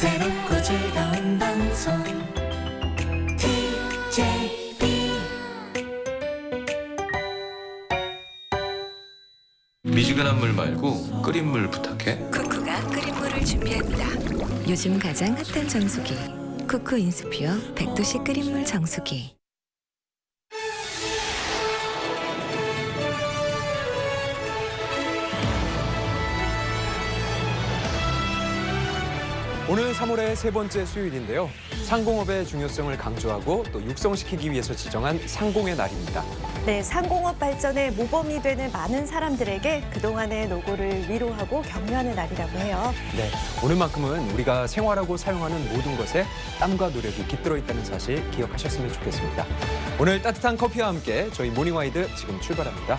새롭고 즐거운 방송 TJB 미지근한 물 말고 끓인 물 부탁해. 쿠쿠가 끓인 물을 준비합니다. 요즘 가장 핫한 정수기 쿠쿠 인스피어 100도씨 끓인 물 정수기. 오늘 3월의 세 번째 수요일인데요. 상공업의 중요성을 강조하고 또 육성시키기 위해서 지정한 상공의 날입니다. 네, 상공업 발전의 모범이 되는 많은 사람들에게 그동안의 노고를 위로하고 격려하는 날이라고 해요. 네, 오늘만큼은 우리가 생활하고 사용하는 모든 것에 땀과 노력이 깃들어 있다는 사실 기억하셨으면 좋겠습니다. 오늘 따뜻한 커피와 함께 저희 모닝와이드 지금 출발합니다.